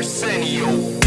Arsenio.